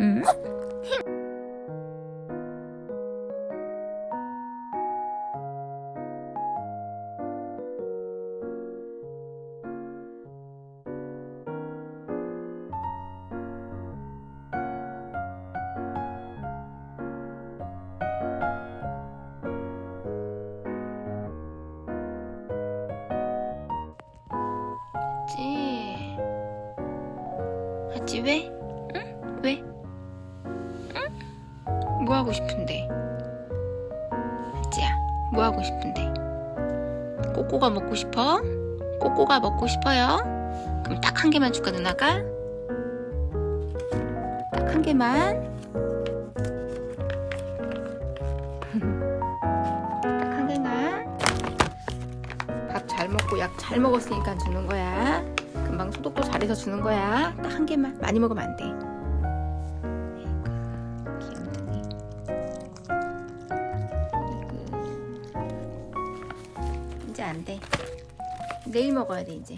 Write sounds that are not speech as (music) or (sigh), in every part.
응? 왜? 응? 왜? 응? 뭐 하고 싶은데? 하지야 뭐 하고 싶은데? 꼬꼬가 먹고 싶어? 꼬꼬가 먹고 싶어요? 그럼 딱 한 개만 줄까 누나가? 딱 한 개만 (laughs) 딱 한 개만 밥 잘 먹고 약 잘 먹었으니까 주는 거야 금방 소독도 잘해서 주는 거야. 딱 한 개만. 많이 먹으면 안돼. 이제 안돼. 내일 먹어야 돼 이제.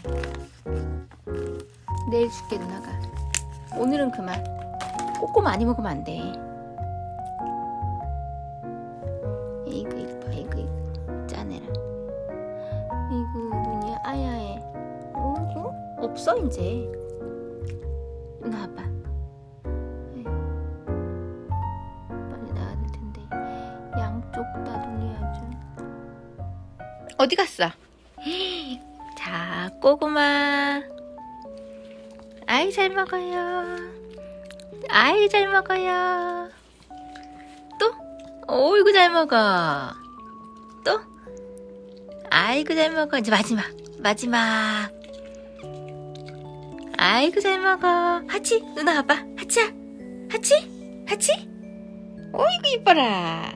내일 줄게 누나가. 오늘은 그만. 꼬꼬 많이 먹으면 안돼. 이거 없어 이제. 봐봐 아이고, 빨리 나와야 될 텐데. 양쪽 다 아주 어디 갔어? 자 꼬구마. 아이 잘 먹어요. 아이 잘 먹어요. 또? 어이구 잘 먹어. 또? 아이고 잘 먹어. 이제 마지막 마지막 아이고 잘 먹어. 하치 누나 봐봐. 하치야. 하치? 하치? 어이구 이뻐라